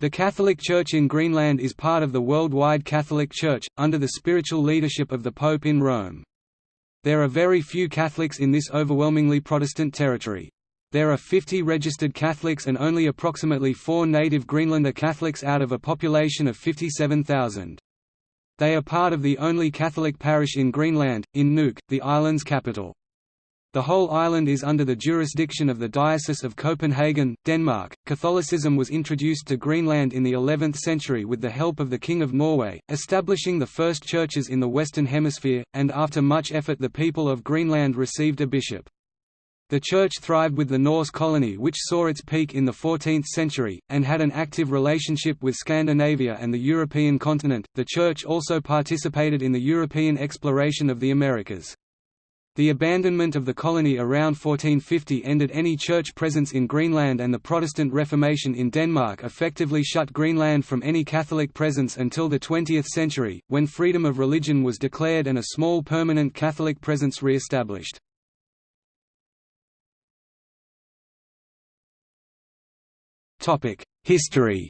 The Catholic Church in Greenland is part of the worldwide Catholic Church, under the spiritual leadership of the Pope in Rome. There are very few Catholics in this overwhelmingly Protestant territory. There are 50 registered Catholics and only approximately 4 native Greenlander Catholics out of a population of 57,000. They are part of the only Catholic parish in Greenland, in Nuuk, the island's capital. The whole island is under the jurisdiction of the Diocese of Copenhagen, Denmark. Catholicism was introduced to Greenland in the 11th century with the help of the King of Norway, establishing the first churches in the Western Hemisphere, and after much effort the people of Greenland received a bishop. The church thrived with the Norse colony which saw its peak in the 14th century, and had an active relationship with Scandinavia and the European continent. The church also participated in the European exploration of the Americas. The abandonment of the colony around 1450 ended any church presence in Greenland and the Protestant Reformation in Denmark effectively shut Greenland from any Catholic presence until the 20th century, when freedom of religion was declared and a small permanent Catholic presence re-established. History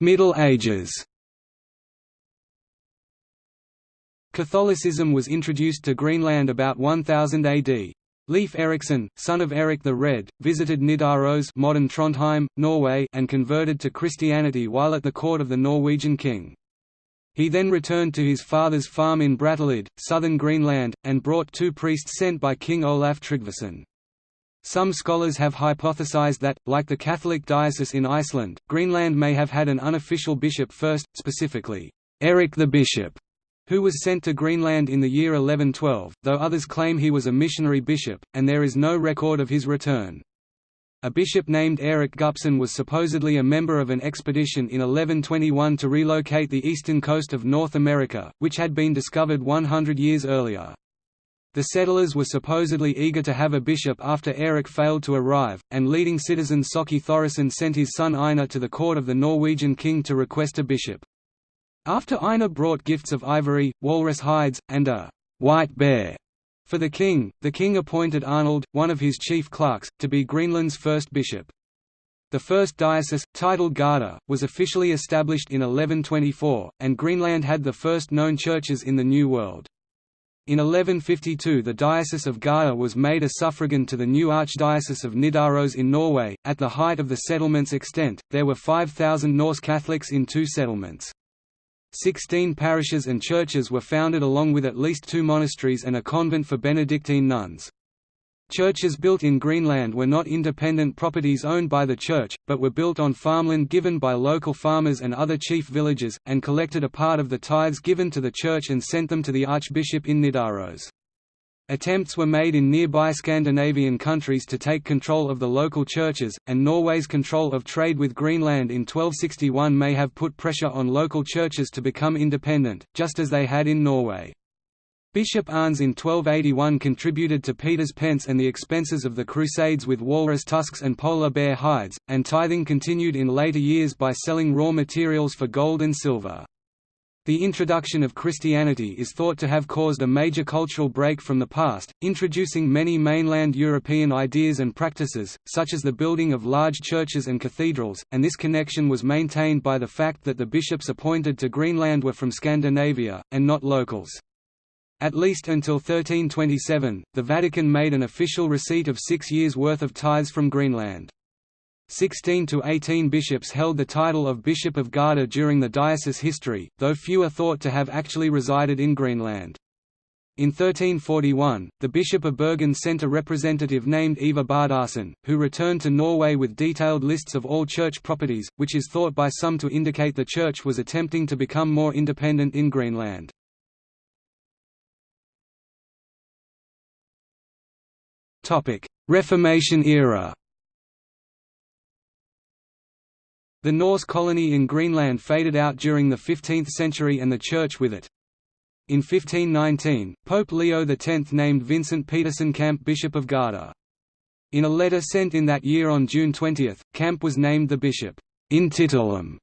Middle Ages Catholicism was introduced to Greenland about 1000 AD. Leif Erikson, son of Erik the Red, visited Nidaros modern Trondheim, Norway and converted to Christianity while at the court of the Norwegian king. He then returned to his father's farm in Brattahlid, southern Greenland, and brought two priests sent by King Olaf Tryggvason. Some scholars have hypothesized that, like the Catholic diocese in Iceland, Greenland may have had an unofficial bishop first, specifically, Eric the Bishop, who was sent to Greenland in the year 1112, though others claim he was a missionary bishop, and there is no record of his return. A bishop named Eric Gnupsson was supposedly a member of an expedition in 1121 to relocate the eastern coast of North America, which had been discovered 100 years earlier. The settlers were supposedly eager to have a bishop after Erik failed to arrive, and leading citizen Soki Thorisson sent his son Einar to the court of the Norwegian king to request a bishop. After Einar brought gifts of ivory, walrus hides, and a white bear for the king, the king appointed Arnold, one of his chief clerks, to be Greenland's first bishop. The first diocese, titled Garda, was officially established in 1124, and Greenland had the first known churches in the New World. In 1152 the Diocese of Garda was made a suffragan to the new Archdiocese of Nidaros in Norway. At the height of the settlement's extent, there were 5,000 Norse Catholics in two settlements. Sixteen parishes and churches were founded along with at least two monasteries and a convent for Benedictine nuns. Churches built in Greenland were not independent properties owned by the church, but were built on farmland given by local farmers and other chief villages, and collected a part of the tithes given to the church and sent them to the archbishop in Nidaros. Attempts were made in nearby Scandinavian countries to take control of the local churches, and Norway's control of trade with Greenland in 1261 may have put pressure on local churches to become independent, just as they had in Norway. Bishop Arnes in 1281 contributed to Peter's pence and the expenses of the Crusades with walrus tusks and polar bear hides, and tithing continued in later years by selling raw materials for gold and silver. The introduction of Christianity is thought to have caused a major cultural break from the past, introducing many mainland European ideas and practices, such as the building of large churches and cathedrals, and this connection was maintained by the fact that the bishops appointed to Greenland were from Scandinavia, and not locals. At least until 1327, the Vatican made an official receipt of six years' worth of tithes from Greenland. 16 to 18 bishops held the title of Bishop of Garda during the diocese history, though few are thought to have actually resided in Greenland. In 1341, the Bishop of Bergen sent a representative named Ivar Bardarson, who returned to Norway with detailed lists of all church properties, which is thought by some to indicate the church was attempting to become more independent in Greenland. Reformation era The Norse colony in Greenland faded out during the 15th century and the Church with it. In 1519, Pope Leo X named Vincent Peterson Camp Bishop of Garda. In a letter sent in that year on June 20, Camp was named the bishop in titulum,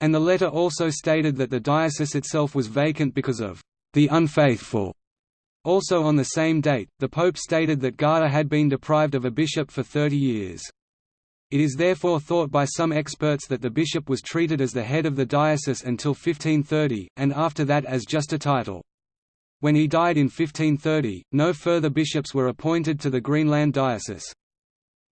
and the letter also stated that the diocese itself was vacant because of the unfaithful Also on the same date, the Pope stated that Garda had been deprived of a bishop for 30 years. It is therefore thought by some experts that the bishop was treated as the head of the diocese until 1530, and after that as just a title. When he died in 1530, no further bishops were appointed to the Greenland diocese.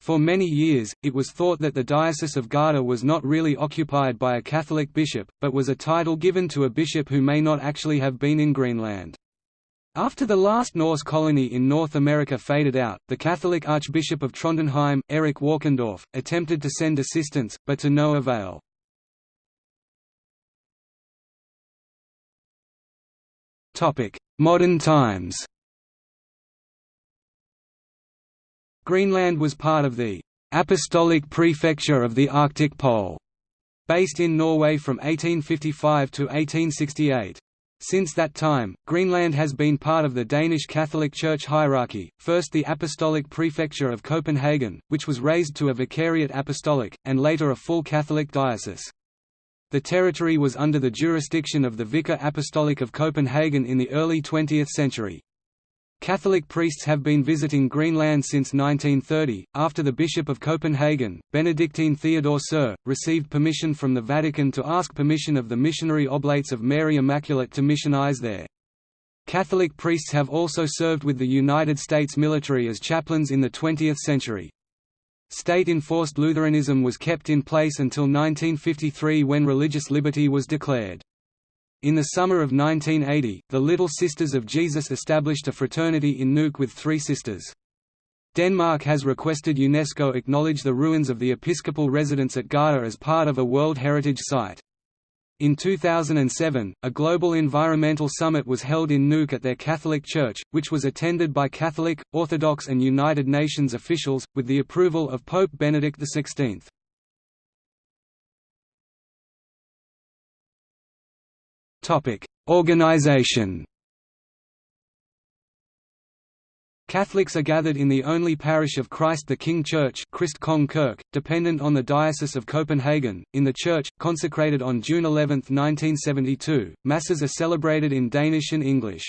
For many years, it was thought that the Diocese of Garda was not really occupied by a Catholic bishop, but was a title given to a bishop who may not actually have been in Greenland. After the last Norse colony in North America faded out, the Catholic Archbishop of Trondheim, Erik Walkendorf, attempted to send assistance, but to no avail. Modern times Greenland was part of the «Apostolic Prefecture of the Arctic Pole», based in Norway from 1855 to 1868. Since that time, Greenland has been part of the Danish Catholic Church hierarchy, first the Apostolic Prefecture of Copenhagen, which was raised to a vicariate apostolic, and later a full Catholic diocese. The territory was under the jurisdiction of the Vicar Apostolic of Copenhagen in the early 20th century. Catholic priests have been visiting Greenland since 1930, after the Bishop of Copenhagen, Benedictine Theodore Suhr, received permission from the Vatican to ask permission of the missionary Oblates of Mary Immaculate to missionize there. Catholic priests have also served with the United States military as chaplains in the 20th century. State-enforced Lutheranism was kept in place until 1953 when religious liberty was declared. In the summer of 1980, the Little Sisters of Jesus established a fraternity in Nuuk with three sisters. Denmark has requested UNESCO acknowledge the ruins of the episcopal residence at Garda as part of a World Heritage Site. In 2007, a global environmental summit was held in Nuuk at their Catholic Church, which was attended by Catholic, Orthodox and United Nations officials, with the approval of Pope Benedict XVI. Topic: Organization. Catholics are gathered in the only parish of Christ the King Church Christ Kong Kirk, dependent on the Diocese of Copenhagen. In the church, consecrated on June 11, 1972, Masses are celebrated in Danish and English.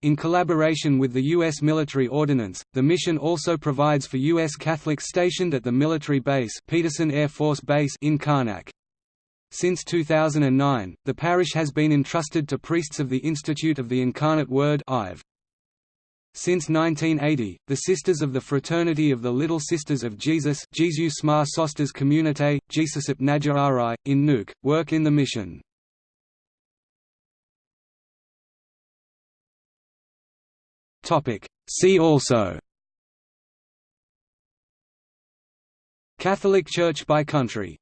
In collaboration with the U.S. Military Ordinariate, the mission also provides for U.S. Catholics stationed at the military base Peterson Air Force Base in Qaanaaq. Since 2009, the parish has been entrusted to priests of the Institute of the Incarnate Word Since 1980, the Sisters of the Fraternity of the Little Sisters of Jesus Jesus Smar Sosters Communité, Jesusip Najarai, in Nuuk, work in the mission. See also. Catholic Church by country